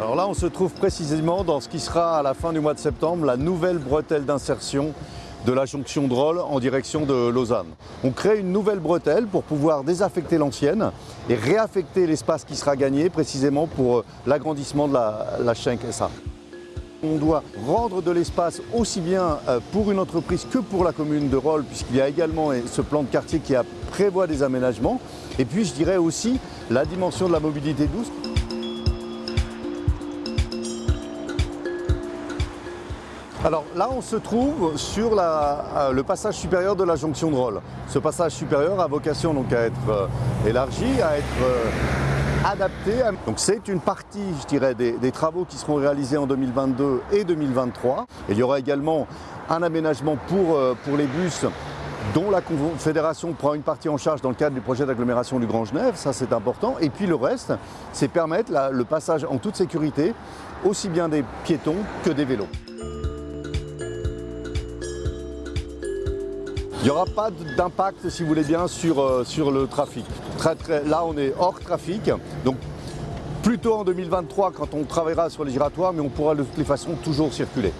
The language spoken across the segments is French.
Alors là, on se trouve précisément dans ce qui sera à la fin du mois de septembre la nouvelle bretelle d'insertion de la jonction de en direction de Lausanne. On crée une nouvelle bretelle pour pouvoir désaffecter l'ancienne et réaffecter l'espace qui sera gagné précisément pour euh, l'agrandissement de la, la Schenk SA. On doit rendre de l'espace aussi bien euh, pour une entreprise que pour la commune de Rolle, puisqu'il y a également ce plan de quartier qui prévoit des aménagements. Et puis je dirais aussi la dimension de la mobilité douce. Alors là, on se trouve sur euh, le passage supérieur de la jonction de Rolle. Ce passage supérieur a vocation donc à être euh, élargi, à être euh, adapté. Donc c'est une partie, je dirais, des, travaux qui seront réalisés en 2022 et 2023. Et il y aura également un aménagement pour, pour les bus dont la Confédération prend une partie en charge dans le cadre du projet d'agglomération du Grand Genève, ça c'est important. Et puis le reste, c'est permettre le passage en toute sécurité, aussi bien des piétons que des vélos. Il n'y aura pas d'impact, si vous voulez bien, sur, euh, sur le trafic. Très, très, là, on est hors trafic, donc plutôt en 2023 quand on travaillera sur les giratoires, mais on pourra de toutes les façons toujours circuler.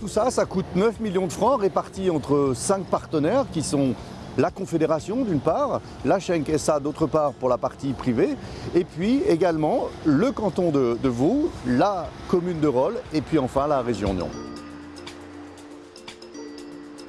Tout ça, ça coûte 9 millions de francs répartis entre 5 partenaires qui sont la Confédération d'une part, la Schenk SA d'autre part pour la partie privée, et puis également le canton de, de Vaud, la commune de Rolle et puis enfin la région Nyon.